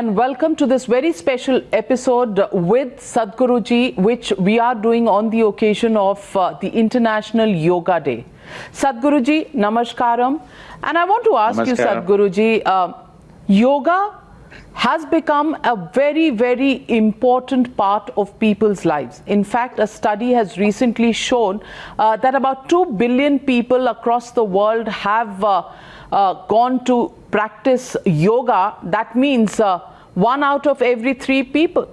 And welcome to this very special episode with Sadhguruji, which we are doing on the occasion of uh, the International Yoga Day. Sadhguruji, namaskaram. And I want to ask you, Sadhguruji, uh, yoga has become a very, very important part of people's lives. In fact, a study has recently shown uh, that about 2 billion people across the world have uh, uh, gone to practice yoga. That means uh, one out of every three people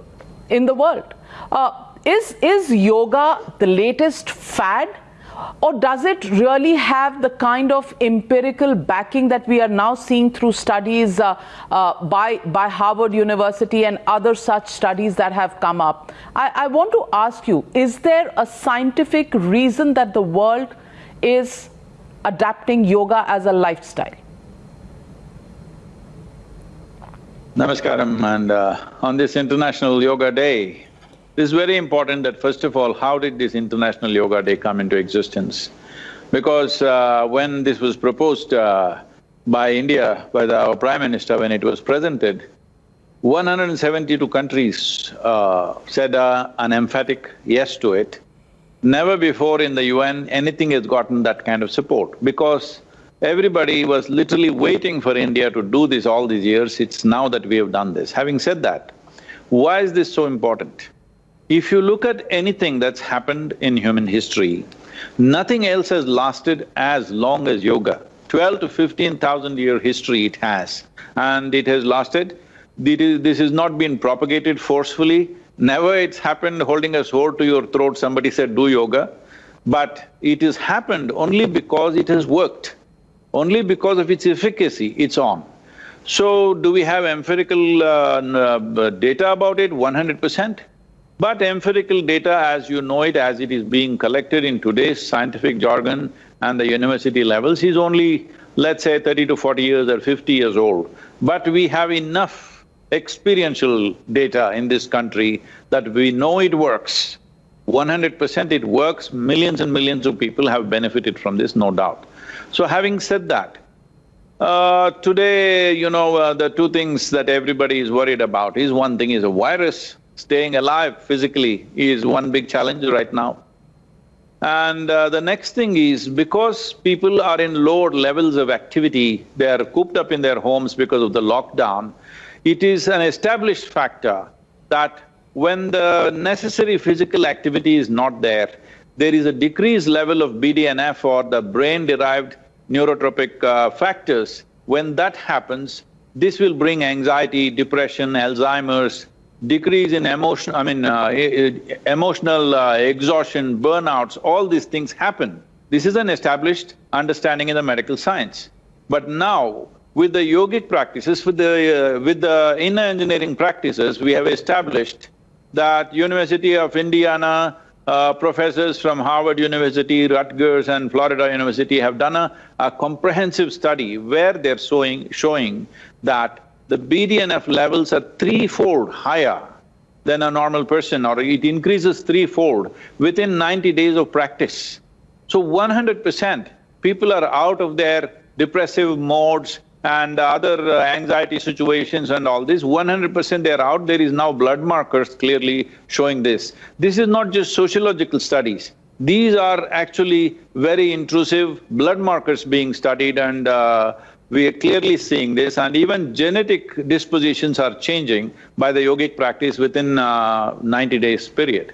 in the world. Uh, is, is yoga the latest fad? Or does it really have the kind of empirical backing that we are now seeing through studies uh, uh, by, by Harvard University and other such studies that have come up? I, I want to ask you is there a scientific reason that the world is adapting yoga as a lifestyle? Namaskaram and uh, on this International Yoga Day, it is very important that first of all, how did this International Yoga Day come into existence? Because uh, when this was proposed uh, by India, by the, our Prime Minister, when it was presented, 172 countries uh, said uh, an emphatic yes to it. Never before in the UN anything has gotten that kind of support because everybody was literally waiting for India to do this all these years, it's now that we have done this. Having said that, why is this so important? If you look at anything that's happened in human history, nothing else has lasted as long as yoga. Twelve to fifteen thousand year history it has, and it has lasted. This has not been propagated forcefully, never it's happened holding a sword to your throat, somebody said, do yoga. But it has happened only because it has worked. Only because of its efficacy, it's on. So, do we have empirical uh, uh, data about it? One hundred percent. But empirical data as you know it, as it is being collected in today's scientific jargon and the university levels is only, let's say, thirty to forty years or fifty years old. But we have enough experiential data in this country that we know it works. One hundred percent it works, millions and millions of people have benefited from this, no doubt. So having said that, uh, today, you know, uh, the two things that everybody is worried about is one thing is a virus. Staying alive physically is one big challenge right now. And uh, the next thing is because people are in lower levels of activity, they are cooped up in their homes because of the lockdown, it is an established factor that when the necessary physical activity is not there, there is a decreased level of BDNF or the brain-derived neurotrophic uh, factors. When that happens, this will bring anxiety, depression, Alzheimer's, decrease in emotion… I mean, uh, emotional uh, exhaustion, burnouts, all these things happen. This is an established understanding in the medical science. But now, with the yogic practices, with the… Uh, with the inner engineering practices, we have established that University of Indiana, uh, professors from Harvard University, Rutgers and Florida University have done a, a comprehensive study where they're showing, showing that the BDNF levels are threefold higher than a normal person or it increases threefold within ninety days of practice. So one hundred percent, people are out of their depressive modes and other uh, anxiety situations and all this, one hundred percent they're out, there is now blood markers clearly showing this. This is not just sociological studies, these are actually very intrusive blood markers being studied and uh, we are clearly seeing this and even genetic dispositions are changing by the yogic practice within uh, ninety days period.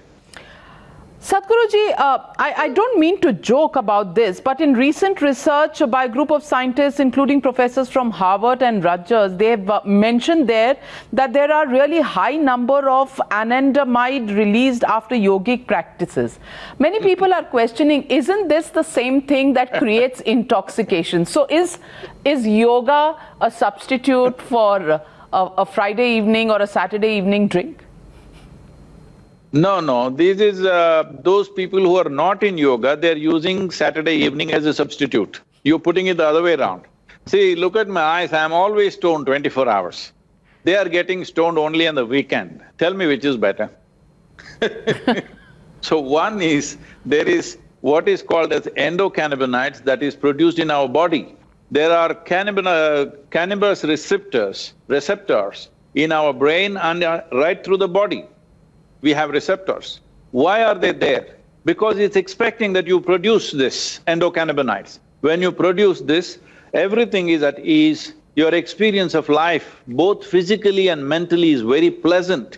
Sadhguruji, uh, I, I don't mean to joke about this, but in recent research by a group of scientists, including professors from Harvard and Rutgers, they have uh, mentioned there that there are really high number of anandamide released after yogic practices. Many people are questioning, isn't this the same thing that creates intoxication? So is, is yoga a substitute for a, a Friday evening or a Saturday evening drink? No, no, this is uh, those people who are not in yoga, they're using Saturday evening as a substitute. You're putting it the other way around. See, look at my eyes, I'm always stoned twenty-four hours. They are getting stoned only on the weekend. Tell me which is better. So one is, there is what is called as endocannabinoids that is produced in our body. There are cannabino- cannabis receptors, receptors in our brain and uh, right through the body. We have receptors. Why are they there? Because it's expecting that you produce this endocannabinoids. When you produce this, everything is at ease, your experience of life, both physically and mentally is very pleasant.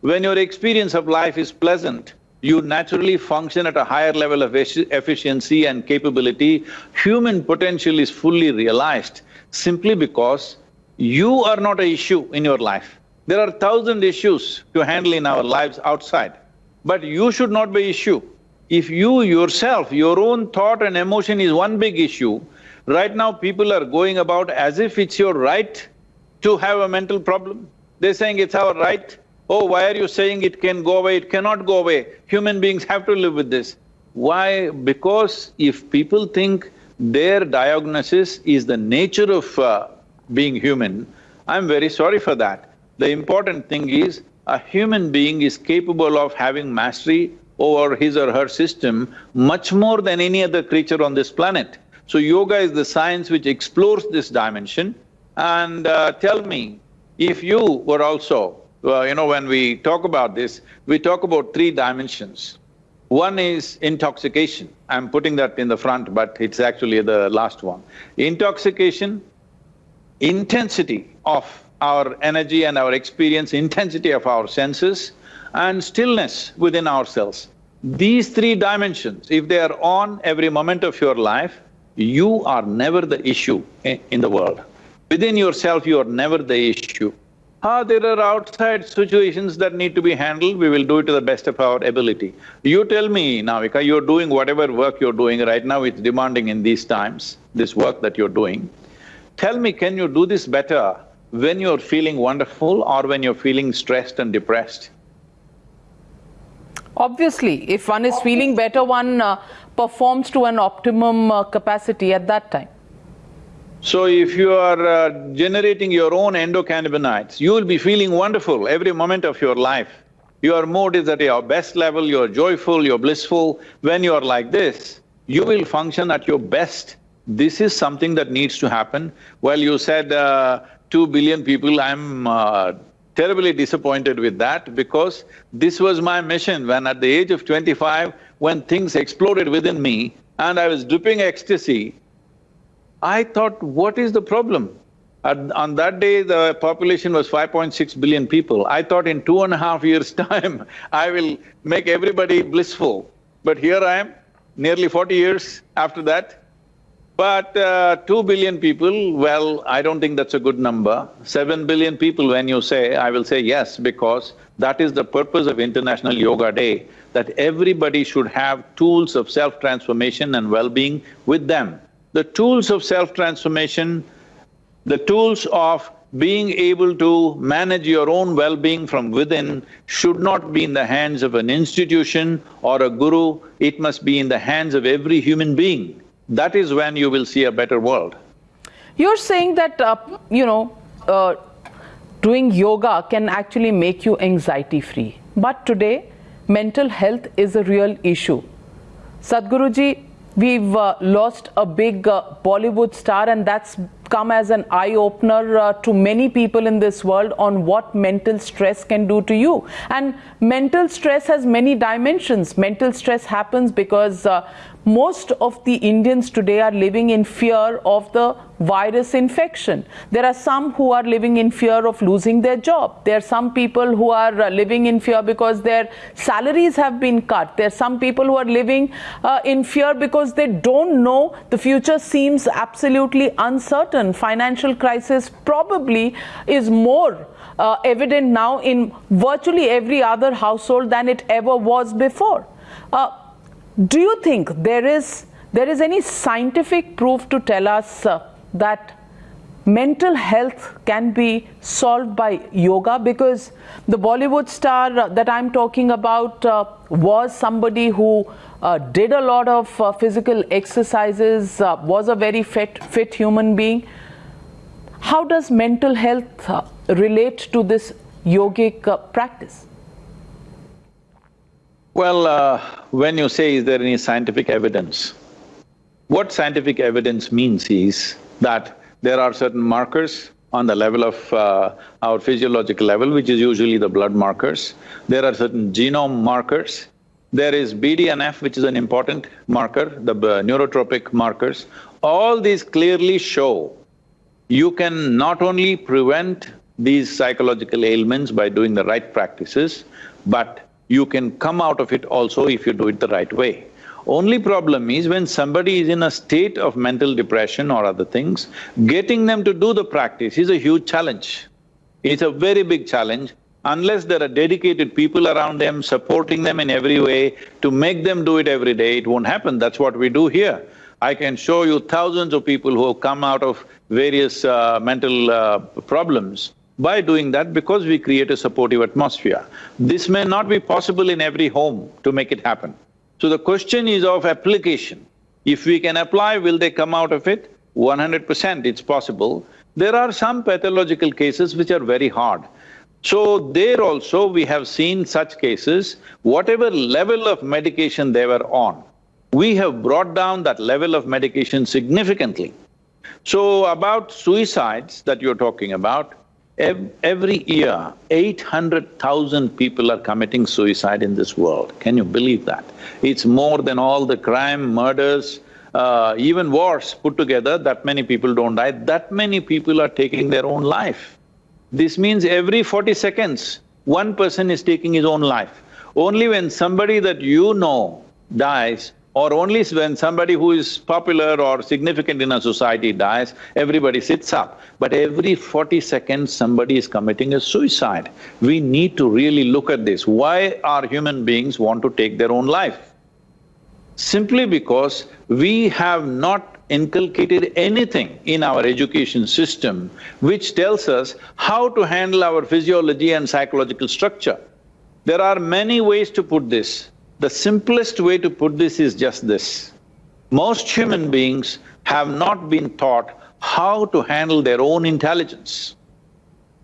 When your experience of life is pleasant, you naturally function at a higher level of efficiency and capability. Human potential is fully realized simply because you are not an issue in your life. There are thousand issues to handle in our lives outside, but you should not be issue. If you yourself, your own thought and emotion is one big issue, right now people are going about as if it's your right to have a mental problem. They're saying it's our right. Oh, why are you saying it can go away? It cannot go away. Human beings have to live with this. Why? Because if people think their diagnosis is the nature of uh, being human, I'm very sorry for that. The important thing is, a human being is capable of having mastery over his or her system much more than any other creature on this planet. So yoga is the science which explores this dimension and uh, tell me, if you were also, uh, you know, when we talk about this, we talk about three dimensions. One is intoxication, I'm putting that in the front but it's actually the last one. Intoxication, intensity of our energy and our experience, intensity of our senses, and stillness within ourselves. These three dimensions, if they are on every moment of your life, you are never the issue in the world. Within yourself, you are never the issue. Ah, there are outside situations that need to be handled, we will do it to the best of our ability. You tell me, Navika, you're doing whatever work you're doing right now, it's demanding in these times, this work that you're doing. Tell me, can you do this better when you're feeling wonderful or when you're feeling stressed and depressed? Obviously, if one is feeling better, one uh, performs to an optimum uh, capacity at that time. So if you are uh, generating your own endocannabinoids, you will be feeling wonderful every moment of your life. Your mood is at your best level, you're joyful, you're blissful. When you're like this, you will function at your best. This is something that needs to happen. Well, you said uh, two billion people, I'm uh, terribly disappointed with that because this was my mission when at the age of twenty-five, when things exploded within me and I was dripping ecstasy, I thought, what is the problem? At, on that day, the population was 5.6 billion people. I thought in two and a half years' time, I will make everybody blissful. But here I am, nearly forty years after that, but uh, two billion people, well, I don't think that's a good number. Seven billion people, when you say, I will say yes, because that is the purpose of International Yoga Day, that everybody should have tools of self-transformation and well-being with them. The tools of self-transformation, the tools of being able to manage your own well-being from within should not be in the hands of an institution or a guru, it must be in the hands of every human being that is when you will see a better world. You're saying that, uh, you know, uh, doing yoga can actually make you anxiety free. But today, mental health is a real issue. Sadhguruji, we've uh, lost a big uh, Bollywood star and that's come as an eye-opener uh, to many people in this world on what mental stress can do to you. And mental stress has many dimensions. Mental stress happens because uh, most of the Indians today are living in fear of the virus infection. There are some who are living in fear of losing their job. There are some people who are uh, living in fear because their salaries have been cut. There are some people who are living uh, in fear because they don't know the future seems absolutely uncertain. Financial crisis probably is more uh, evident now in virtually every other household than it ever was before. Uh, do you think there is there is any scientific proof to tell us uh, that mental health can be solved by yoga because the Bollywood star uh, that I'm talking about uh, was somebody who uh, did a lot of uh, physical exercises, uh, was a very fit, fit human being. How does mental health uh, relate to this yogic practice? Well, uh, when you say, is there any scientific evidence? What scientific evidence means is that there are certain markers on the level of uh, our physiological level, which is usually the blood markers. There are certain genome markers. There is BDNF, which is an important marker, the uh, neurotrophic markers. All these clearly show you can not only prevent these psychological ailments by doing the right practices, but you can come out of it also if you do it the right way. Only problem is when somebody is in a state of mental depression or other things, getting them to do the practice is a huge challenge. It's a very big challenge. Unless there are dedicated people around them supporting them in every way to make them do it every day, it won't happen. That's what we do here. I can show you thousands of people who have come out of various uh, mental uh, problems by doing that because we create a supportive atmosphere. This may not be possible in every home to make it happen. So the question is of application. If we can apply, will they come out of it? One hundred percent it's possible. There are some pathological cases which are very hard. So there also we have seen such cases, whatever level of medication they were on, we have brought down that level of medication significantly. So about suicides that you're talking about, every year, eight hundred thousand people are committing suicide in this world. Can you believe that? It's more than all the crime, murders, uh, even wars put together, that many people don't die, that many people are taking their own life. This means every forty seconds, one person is taking his own life. Only when somebody that you know dies, or only when somebody who is popular or significant in a society dies, everybody sits up. But every forty seconds, somebody is committing a suicide. We need to really look at this. Why are human beings want to take their own life? Simply because we have not inculcated anything in our education system which tells us how to handle our physiology and psychological structure. There are many ways to put this. The simplest way to put this is just this. Most human beings have not been taught how to handle their own intelligence.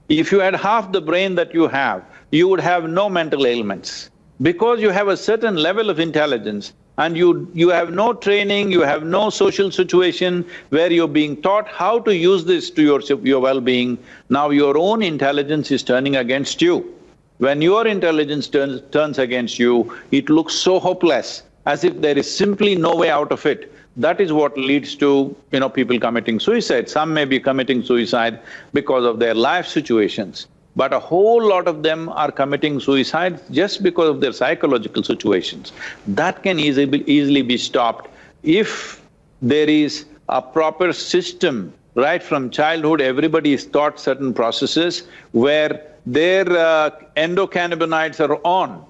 If you had half the brain that you have, you would have no mental ailments. Because you have a certain level of intelligence and you… you have no training, you have no social situation where you're being taught how to use this to your… your well-being, now your own intelligence is turning against you. When your intelligence turns, turns against you, it looks so hopeless, as if there is simply no way out of it. That is what leads to, you know, people committing suicide. Some may be committing suicide because of their life situations, but a whole lot of them are committing suicide just because of their psychological situations. That can easily, easily be stopped if there is a proper system right from childhood, everybody is taught certain processes where their uh, endocannabinoids are on.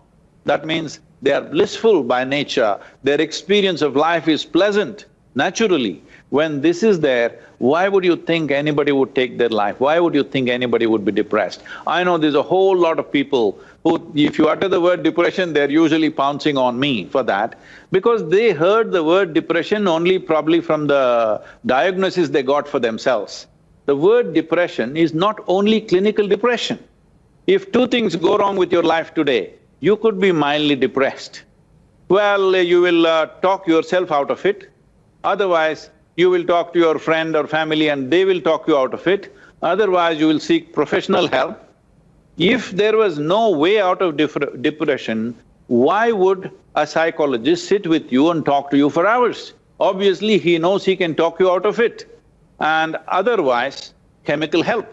That means they are blissful by nature, their experience of life is pleasant, naturally. When this is there, why would you think anybody would take their life? Why would you think anybody would be depressed? I know there's a whole lot of people who, if you utter the word depression, they're usually pouncing on me for that, because they heard the word depression only probably from the diagnosis they got for themselves. The word depression is not only clinical depression. If two things go wrong with your life today, you could be mildly depressed. Well, you will uh, talk yourself out of it, otherwise you will talk to your friend or family and they will talk you out of it, otherwise you will seek professional help. If there was no way out of depression, why would a psychologist sit with you and talk to you for hours? Obviously, he knows he can talk you out of it. And otherwise, chemical help.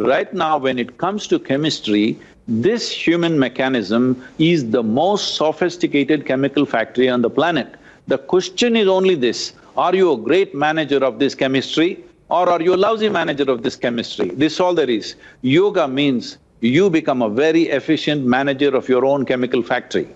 Right now, when it comes to chemistry, this human mechanism is the most sophisticated chemical factory on the planet. The question is only this, are you a great manager of this chemistry or are you a lousy manager of this chemistry? This all there is. Yoga means you become a very efficient manager of your own chemical factory.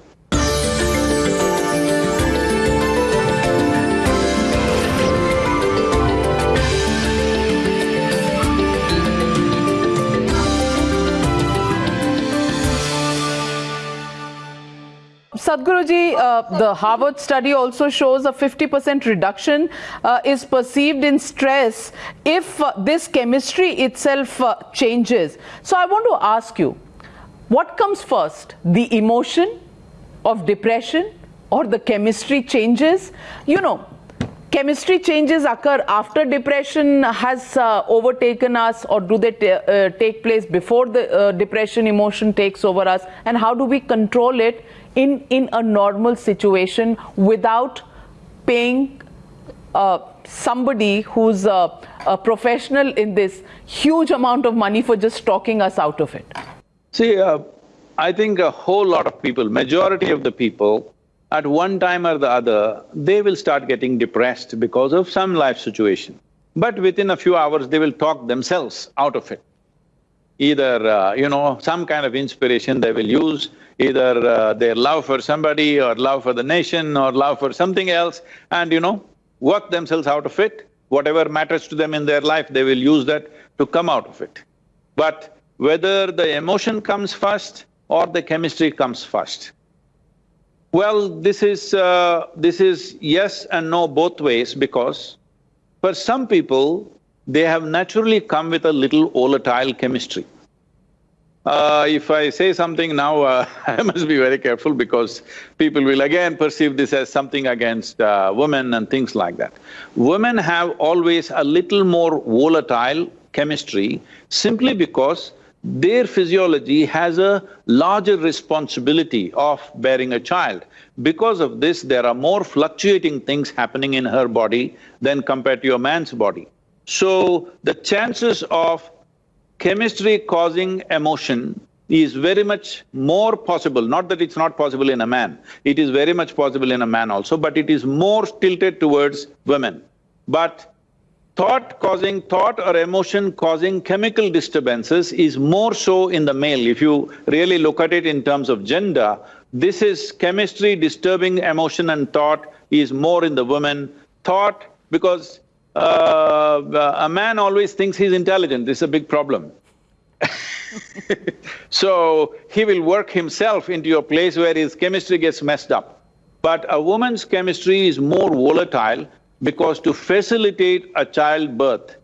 Sadhguruji, uh, the Harvard study also shows a 50% reduction uh, is perceived in stress if uh, this chemistry itself uh, changes. So I want to ask you, what comes first, the emotion of depression or the chemistry changes? You know, chemistry changes occur after depression has uh, overtaken us or do they uh, take place before the uh, depression emotion takes over us and how do we control it in, in a normal situation without paying uh, somebody who's a, a, professional in this huge amount of money for just talking us out of it? See, uh, I think a whole lot of people, majority of the people, at one time or the other, they will start getting depressed because of some life situation. But within a few hours, they will talk themselves out of it. Either, uh, you know, some kind of inspiration they will use, either uh, their love for somebody or love for the nation or love for something else and, you know, work themselves out of it. Whatever matters to them in their life, they will use that to come out of it. But whether the emotion comes first or the chemistry comes first. Well, this is… Uh, this is yes and no both ways because for some people, they have naturally come with a little volatile chemistry. Uh, if I say something now, uh, I must be very careful because people will again perceive this as something against uh, women and things like that. Women have always a little more volatile chemistry simply because their physiology has a larger responsibility of bearing a child. Because of this, there are more fluctuating things happening in her body than compared to a man's body. So, the chances of chemistry causing emotion is very much more possible, not that it's not possible in a man, it is very much possible in a man also, but it is more tilted towards women. But thought causing, thought or emotion causing chemical disturbances is more so in the male. If you really look at it in terms of gender, this is chemistry disturbing emotion and thought is more in the woman. Thought, because uh, a man always thinks he's intelligent, this is a big problem. so, he will work himself into a place where his chemistry gets messed up. But a woman's chemistry is more volatile because to facilitate a childbirth,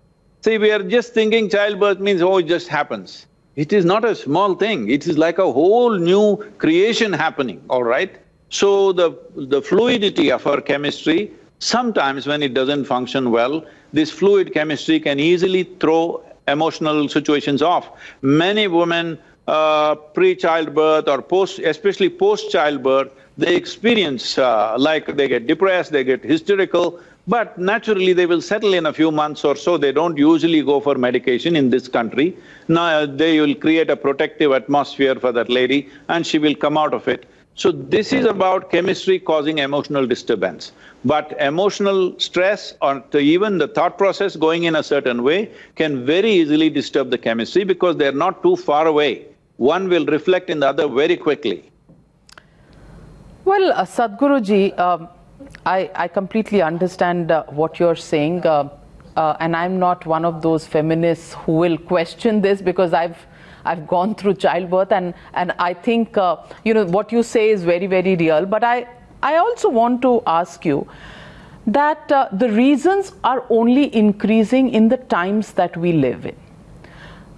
see, we are just thinking childbirth means, oh, it just happens. It is not a small thing, it is like a whole new creation happening, all right? So the… the fluidity of our chemistry, sometimes when it doesn't function well, this fluid chemistry can easily throw emotional situations off. Many women, uh, pre-childbirth or post… especially post-childbirth, they experience uh, like they get depressed, they get hysterical, but naturally they will settle in a few months or so, they don't usually go for medication in this country. Now they will create a protective atmosphere for that lady and she will come out of it. So this is about chemistry causing emotional disturbance. But emotional stress or even the thought process going in a certain way can very easily disturb the chemistry because they're not too far away. One will reflect in the other very quickly. Well, uh, Sadhguruji, um, I, I completely understand uh, what you're saying. Uh, uh, and I'm not one of those feminists who will question this because I've I've gone through childbirth and, and I think, uh, you know, what you say is very, very real. But I, I also want to ask you that uh, the reasons are only increasing in the times that we live in.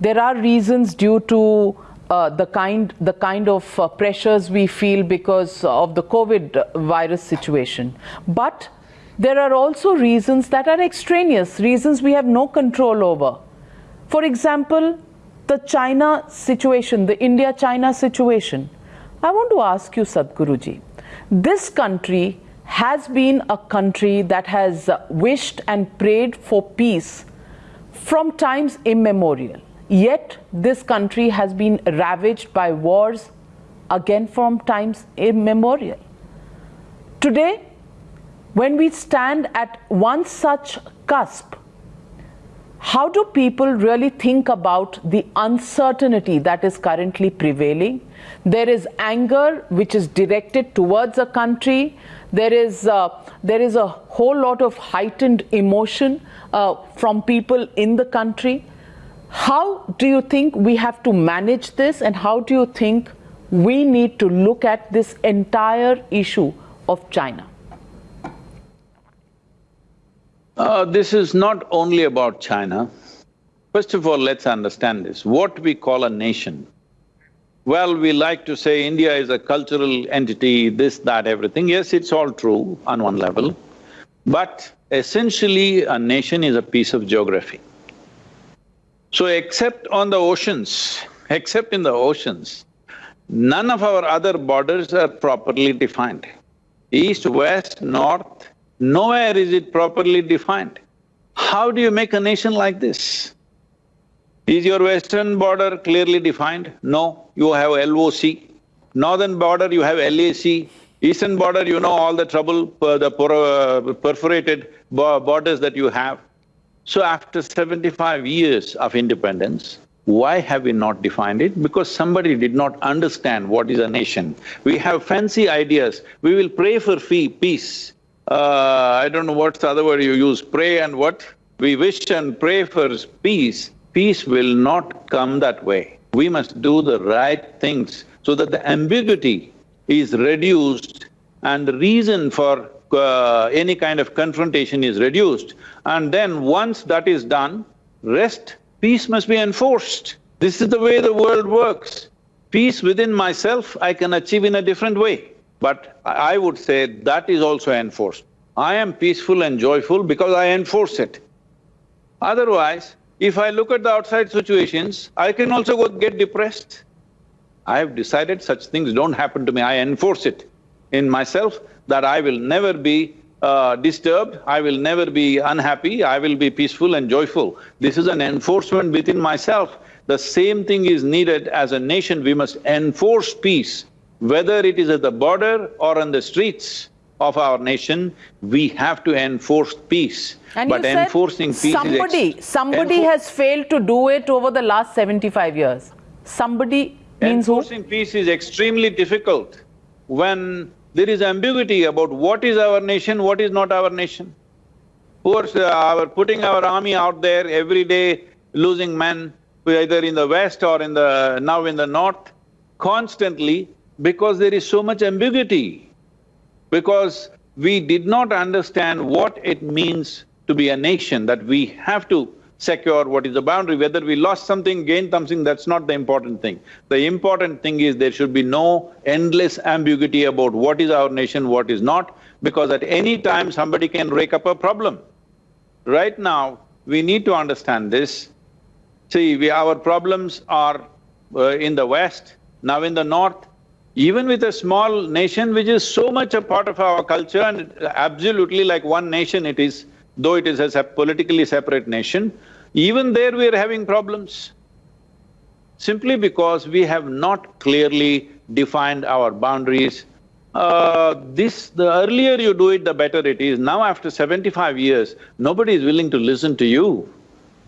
There are reasons due to uh, the kind the kind of uh, pressures we feel because of the COVID virus situation. But there are also reasons that are extraneous, reasons we have no control over. For example, the China situation, the India-China situation, I want to ask you, Sadhguruji, this country has been a country that has wished and prayed for peace from times immemorial. Yet this country has been ravaged by wars again from times immemorial. Today, when we stand at one such cusp how do people really think about the uncertainty that is currently prevailing? There is anger which is directed towards a country. There is, uh, there is a whole lot of heightened emotion uh, from people in the country. How do you think we have to manage this and how do you think we need to look at this entire issue of China? Uh, this is not only about China. First of all, let's understand this. What we call a nation, well, we like to say India is a cultural entity, this, that, everything. Yes, it's all true on one level. But essentially a nation is a piece of geography. So except on the oceans, except in the oceans, none of our other borders are properly defined. East, west, north, nowhere is it properly defined. How do you make a nation like this? Is your western border clearly defined? No, you have LOC. Northern border, you have LAC. Eastern border, you know all the trouble, uh, the uh, perforated borders that you have. So after seventy-five years of independence, why have we not defined it? Because somebody did not understand what is a nation. We have fancy ideas, we will pray for fee, peace. Uh, I don't know what's the other word you use, pray and what? We wish and pray for peace. Peace will not come that way. We must do the right things so that the ambiguity is reduced and the reason for uh, any kind of confrontation is reduced. And then once that is done, rest Peace must be enforced. This is the way the world works. Peace within myself I can achieve in a different way, but I would say that is also enforced. I am peaceful and joyful because I enforce it. Otherwise, if I look at the outside situations, I can also go get depressed. I have decided such things don't happen to me, I enforce it in myself that I will never be uh, disturbed, I will never be unhappy, I will be peaceful and joyful. This is an enforcement within myself. The same thing is needed as a nation, we must enforce peace. Whether it is at the border or on the streets of our nation, we have to enforce peace. And but enforcing peace is. somebody, somebody has failed to do it over the last seventy-five years. Somebody means who. Enforcing who? peace is extremely difficult when there is ambiguity about what is our nation, what is not our nation. Who are uh, our putting our army out there every day, losing men, either in the west or in the… now in the north, constantly because there is so much ambiguity. Because we did not understand what it means to be a nation, that we have to secure, what is the boundary, whether we lost something, gained something, that's not the important thing. The important thing is there should be no endless ambiguity about what is our nation, what is not, because at any time somebody can rake up a problem. Right now, we need to understand this. See, we… our problems are uh, in the west, now in the north, even with a small nation which is so much a part of our culture and absolutely like one nation it is, though it is a politically separate nation, even there we are having problems. Simply because we have not clearly defined our boundaries. Uh, this… the earlier you do it, the better it is. Now after seventy-five years, nobody is willing to listen to you.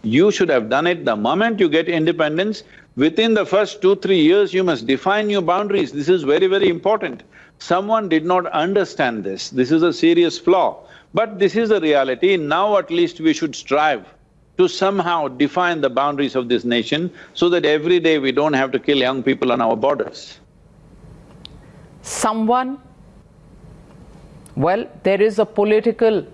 You should have done it the moment you get independence, within the first two, three years you must define your boundaries. This is very, very important. Someone did not understand this, this is a serious flaw. But this is the reality, now at least we should strive to somehow define the boundaries of this nation so that every day we don't have to kill young people on our borders. Someone… well, there is a political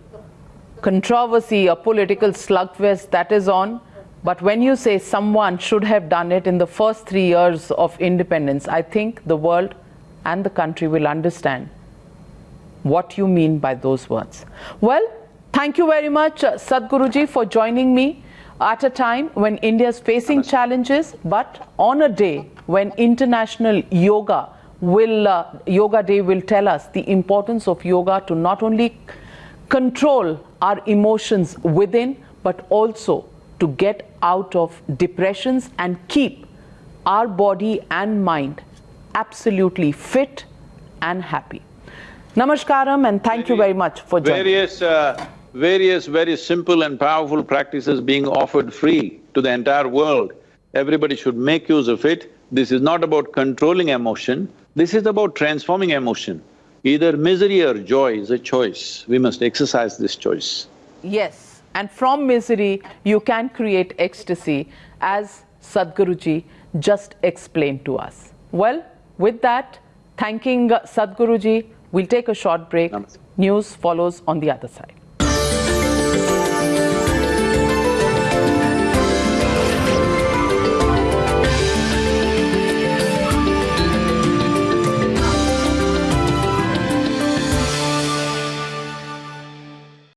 controversy, a political slugfest that is on, but when you say someone should have done it in the first three years of independence, I think the world and the country will understand what you mean by those words. Well, Thank you very much, uh, Sadhguruji, for joining me at a time when India is facing challenges, but on a day when International Yoga will uh, Yoga Day will tell us the importance of yoga to not only control our emotions within, but also to get out of depressions and keep our body and mind absolutely fit and happy. Namaskaram and thank you very much for joining. Various uh various very simple and powerful practices being offered free to the entire world. Everybody should make use of it. This is not about controlling emotion, this is about transforming emotion. Either misery or joy is a choice. We must exercise this choice. Yes, and from misery you can create ecstasy as Sadhguruji just explained to us. Well, with that, thanking Sadhguruji, we'll take a short break. Namaste. News follows on the other side.